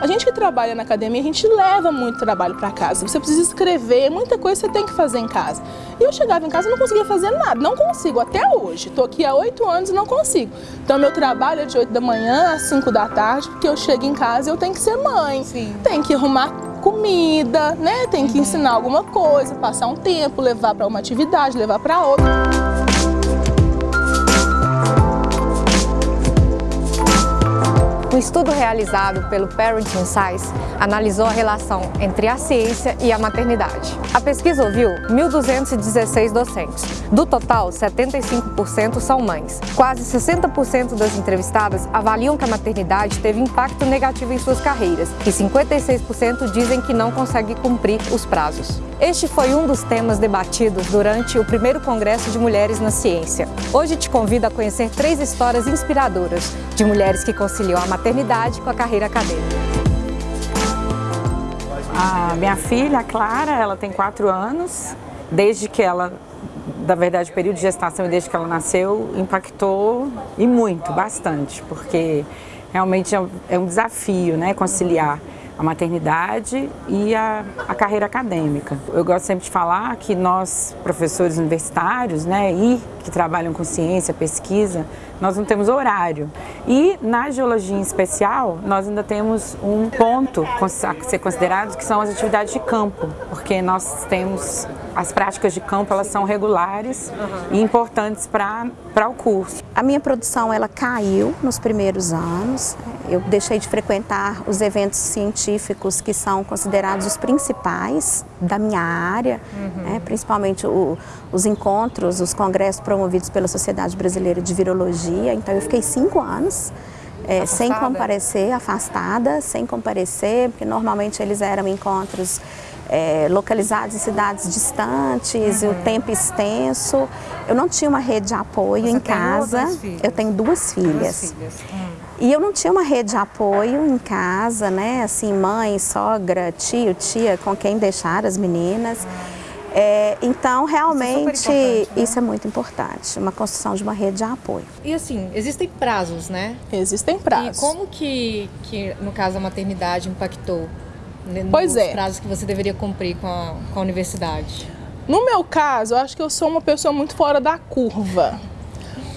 A gente que trabalha na academia, a gente leva muito trabalho para casa. Você precisa escrever, muita coisa você tem que fazer em casa. E eu chegava em casa e não conseguia fazer nada, não consigo até hoje. Estou aqui há oito anos e não consigo. Então meu trabalho é de oito da manhã às cinco da tarde, porque eu chego em casa e eu tenho que ser mãe. Sim. Tem que arrumar comida, né? Tem que uhum. ensinar alguma coisa, passar um tempo, levar para uma atividade, levar para outra. Um estudo realizado pelo Parenting Science analisou a relação entre a ciência e a maternidade. A pesquisa ouviu 1.216 docentes. Do total, 75% são mães. Quase 60% das entrevistadas avaliam que a maternidade teve impacto negativo em suas carreiras e 56% dizem que não conseguem cumprir os prazos. Este foi um dos temas debatidos durante o primeiro Congresso de Mulheres na Ciência. Hoje te convido a conhecer três histórias inspiradoras de mulheres que conciliam a maternidade com a carreira acadêmica. A minha filha, a Clara, ela tem quatro anos. Desde que ela, na verdade, o período de gestação e desde que ela nasceu, impactou e muito, bastante, porque realmente é um desafio, né, conciliar a maternidade e a, a, carreira acadêmica. Eu gosto sempre de falar que nós, professores universitários, né, e que trabalham com ciência, pesquisa, nós não temos horário. E na geologia em especial, nós ainda temos um ponto a ser considerado que são as atividades de campo, porque nós temos as práticas de campo, elas são regulares e importantes para o curso. A minha produção ela caiu nos primeiros anos. Eu deixei de frequentar os eventos científicos que são considerados os principais da minha área, uhum. né, principalmente o, os encontros, os congressos promovidos pela Sociedade Brasileira de Virologia. Então eu fiquei cinco anos é, sem comparecer, afastada, sem comparecer, porque normalmente eles eram encontros é, localizados em cidades distantes, uhum. o tempo extenso. Eu não tinha uma rede de apoio Você em casa. Eu tenho duas filhas. Duas filhas. Hum. E eu não tinha uma rede de apoio em casa, né? Assim, mãe, sogra, tio, tia, com quem deixar as meninas. É, então, realmente, isso é, né? isso é, muito importante, uma construção de uma rede de apoio. E assim, existem prazos, né? Existem prazos. E como que, que no caso, a maternidade impactou né, pois nos é. prazos que você deveria cumprir com a, com a universidade? No meu caso, eu acho que eu sou uma pessoa muito fora da curva.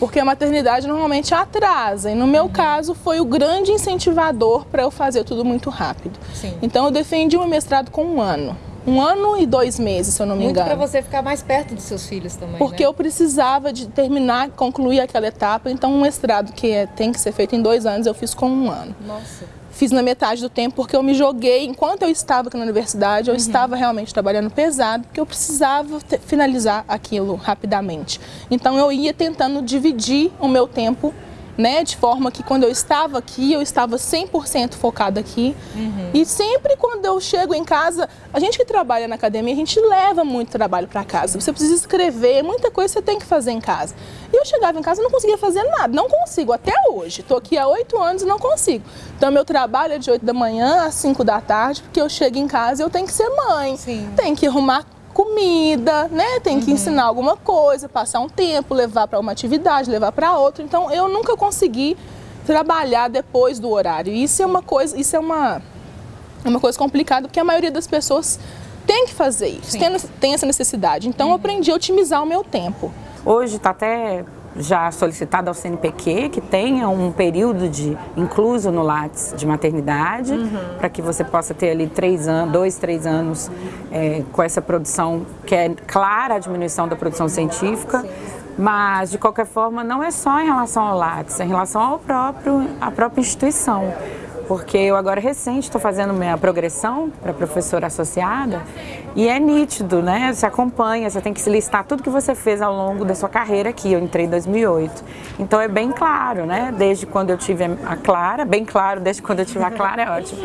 Porque a maternidade normalmente atrasa. E no meu uhum. caso, foi o grande incentivador para eu fazer tudo muito rápido. Sim. Então, eu defendi o mestrado com um ano. Um ano e dois meses, se eu não me Muito engano. para você ficar mais perto dos seus filhos também, Porque né? eu precisava de terminar, concluir aquela etapa. Então, um mestrado que é, tem que ser feito em dois anos, eu fiz com um ano. Nossa fiz na metade do tempo porque eu me joguei, enquanto eu estava aqui na universidade, eu uhum. estava realmente trabalhando pesado, porque eu precisava finalizar aquilo rapidamente. Então eu ia tentando dividir o meu tempo né? De forma que quando eu estava aqui, eu estava 100% focada aqui. Uhum. E sempre quando eu chego em casa, a gente que trabalha na academia, a gente leva muito trabalho para casa. Você precisa escrever, muita coisa você tem que fazer em casa. E eu chegava em casa e não conseguia fazer nada, não consigo até hoje. Estou aqui há oito anos e não consigo. Então meu trabalho é de 8 da manhã às 5 da tarde, porque eu chego em casa e eu tenho que ser mãe. Sim. Tenho que arrumar comida, né? Tem que uhum. ensinar alguma coisa, passar um tempo, levar para uma atividade, levar para outra. Então eu nunca consegui trabalhar depois do horário. Isso é uma coisa, isso é uma, uma coisa complicada, porque a maioria das pessoas tem que fazer isso, tem, tem, essa necessidade. Então uhum. eu aprendi a otimizar o meu tempo. Hoje está até já solicitado ao CNPq que tenha um período de incluso no Lattes de maternidade, uhum. para que você possa ter ali três anos, dois, três anos é, com essa produção, que é clara a diminuição da produção científica, mas de qualquer forma não é só em relação ao Lattes, é em relação ao próprio, à própria instituição porque eu agora recente estou fazendo minha progressão para professora associada e é nítido, né? Você acompanha, você tem que listar tudo que você fez ao longo da sua carreira aqui. Eu entrei em 2008. Então é bem claro, né? Desde quando eu tive a Clara, bem claro, desde quando eu tive a Clara é ótimo.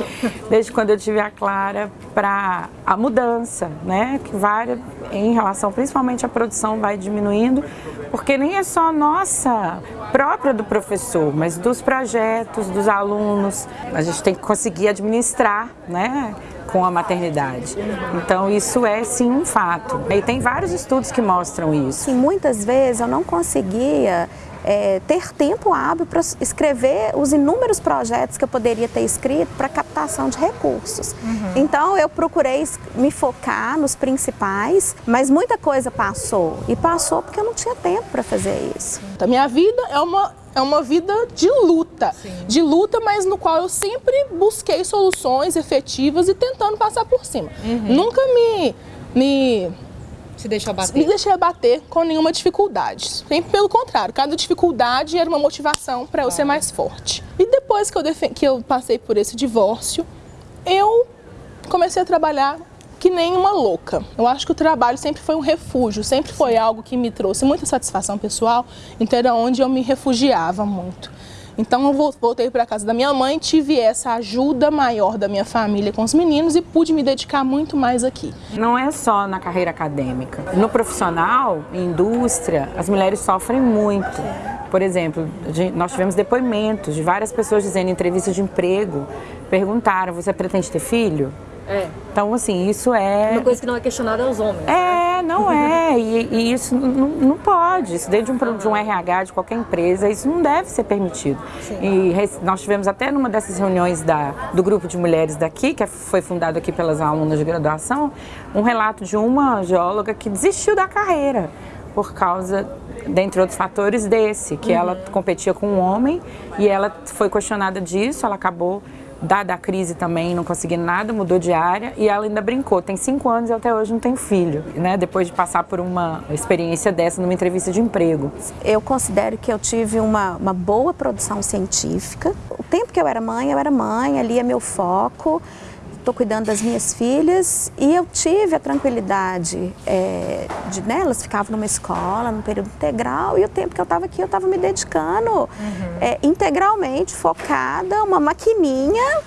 Desde quando eu tive a Clara para a mudança, né? Que vai em relação principalmente à produção vai diminuindo, porque nem é só nossa própria do professor, mas dos projetos, dos alunos. A gente tem que conseguir administrar, né? com a maternidade. Então isso é sim um fato. E tem vários estudos que mostram isso. Sim, muitas vezes eu não conseguia é, ter tempo hábil para escrever os inúmeros projetos que eu poderia ter escrito para captação de recursos. Uhum. Então eu procurei me focar nos principais, mas muita coisa passou. E passou porque eu não tinha tempo para fazer isso. A minha vida é uma é uma vida de luta, Sim. de luta, mas no qual eu sempre busquei soluções efetivas e tentando passar por cima. Uhum. Nunca me, me se deixou abater? Me deixei abater com nenhuma dificuldade. Sempre pelo contrário, cada dificuldade era uma motivação para eu ah. ser mais forte. E depois que eu, que eu passei por esse divórcio, eu comecei a trabalhar que nem uma louca. Eu acho que o trabalho sempre foi um refúgio, sempre foi algo que me trouxe muita satisfação pessoal, então era onde eu me refugiava muito. Então eu voltei para casa da minha mãe, tive essa ajuda maior da minha família com os meninos e pude me dedicar muito mais aqui. Não é só na carreira acadêmica. No profissional, indústria, as mulheres sofrem muito. Por exemplo, nós tivemos depoimentos de várias pessoas dizendo em entrevistas de emprego, perguntaram, você pretende ter filho? É. Então, assim, isso é... Uma coisa que não é questionada aos homens, É, né? não é. E, e isso não, não, pode. Isso dentro de um, de um RH de qualquer empresa, isso não deve ser permitido. Sim. E nós tivemos até numa dessas reuniões da, do grupo de mulheres daqui, que foi fundado aqui pelas alunas de graduação, um relato de uma geóloga que desistiu da carreira por causa, dentre outros fatores, desse, que uhum. ela competia com um homem e ela foi questionada disso, ela acabou dada a crise também, não conseguindo nada, mudou de área e ela ainda brincou. Tem cinco anos e até hoje não tem filho, né? Depois de passar por uma experiência dessa numa entrevista de emprego. Eu considero que eu tive uma, uma boa produção científica. O tempo que eu era mãe, eu era mãe, ali é meu foco estou cuidando das minhas filhas e eu tive a tranquilidade é, de, né, elas ficavam numa escola, num período integral e o tempo que eu estava aqui eu estava me dedicando uhum. é, integralmente, focada, uma maquininha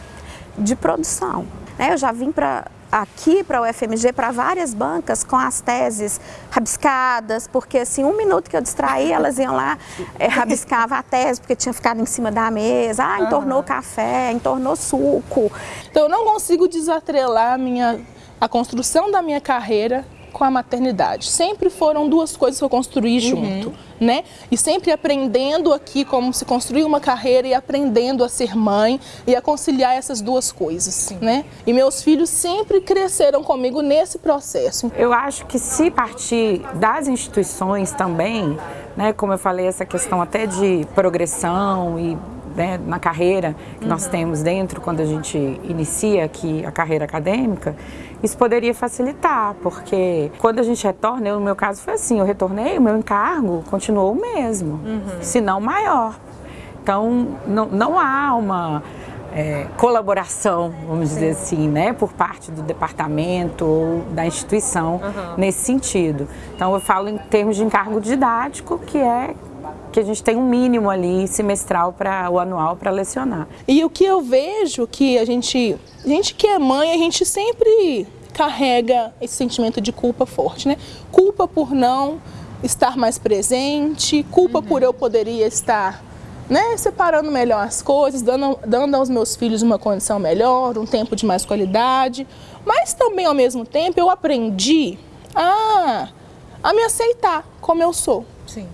de produção. Né, eu já vim para aqui para o UFMG, para várias bancas com as teses rabiscadas, porque assim, um minuto que eu distraí, elas iam lá, é, rabiscava a tese, porque tinha ficado em cima da mesa, ah, entornou uhum. café, entornou suco. Então eu não consigo desatrelar a, minha, a construção da minha carreira com a maternidade. Sempre foram duas coisas que eu construí uhum. junto, né? E sempre aprendendo aqui como se construir uma carreira e aprendendo a ser mãe e a conciliar essas duas coisas, Sim. né? E meus filhos sempre cresceram comigo nesse processo. Eu acho que se partir das instituições também, né, como eu falei, essa questão até de progressão e né, na carreira que uhum. nós temos dentro quando a gente inicia aqui a carreira acadêmica, isso poderia facilitar, porque quando a gente retorna, eu, no meu caso foi assim, eu retornei, o meu encargo continuou o mesmo, uhum. se não maior. Então, não, não há uma é, colaboração, vamos Sim. dizer assim, né, por parte do departamento ou da instituição uhum. nesse sentido. Então, eu falo em termos de encargo didático, que é que a gente tem um mínimo ali semestral para o anual para lecionar. E o que eu vejo que a gente, a gente que é mãe, a gente sempre carrega esse sentimento de culpa forte, né? Culpa por não estar mais presente, culpa uhum. por eu poderia estar né, separando melhor as coisas, dando, dando aos meus filhos uma condição melhor, um tempo de mais qualidade, mas também ao mesmo tempo eu aprendi a, a me aceitar como eu sou. Sim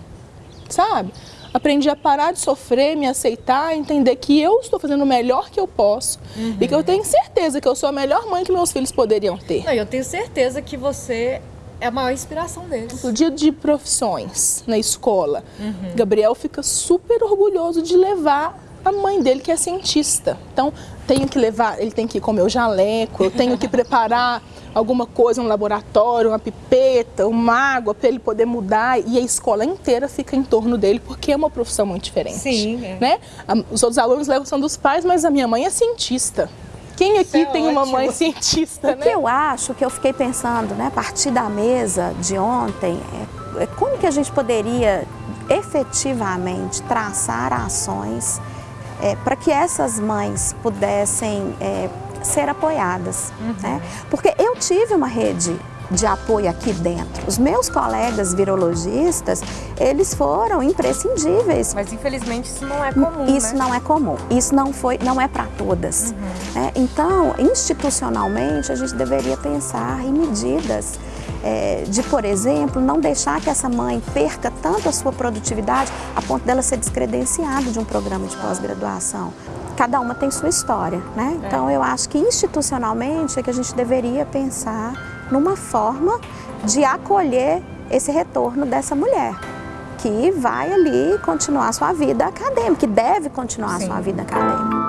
sabe? Aprendi a parar de sofrer, me aceitar, entender que eu estou fazendo o melhor que eu posso uhum. e que eu tenho certeza que eu sou a melhor mãe que meus filhos poderiam ter. Não, eu tenho certeza que você é a maior inspiração deles. No dia de profissões na escola, uhum. Gabriel fica super orgulhoso de levar a mãe dele que é cientista. Então, tenho que levar, ele tem que ir com o meu jaleco, eu tenho que preparar alguma coisa no laboratório, uma pipeta, uma água para ele poder mudar e a escola inteira fica em torno dele porque é uma profissão muito diferente. Sim. É. Né? Os outros alunos levam são dos pais, mas a minha mãe é cientista. Quem aqui é tem ótimo. uma mãe cientista, o né? que eu acho, que eu fiquei pensando, né, a partir da mesa de ontem, é, é como que a gente poderia efetivamente traçar ações é, para que essas mães pudessem é, ser apoiadas. Uhum. Né? Porque eu tive uma rede de apoio aqui dentro. Os meus colegas virologistas, eles foram imprescindíveis. Mas infelizmente isso não é comum, Isso né? não é comum. Isso não foi, não é para todas. Uhum. É, então, institucionalmente, a gente deveria pensar em medidas é, de, por exemplo, não deixar que essa mãe perca tanto a sua produtividade a ponto dela ser descredenciada de um programa de pós-graduação. Cada uma tem sua história, né? É. Então eu acho que institucionalmente é que a gente deveria pensar numa forma de acolher esse retorno dessa mulher que vai ali continuar sua vida acadêmica, que deve continuar Sim. sua vida acadêmica.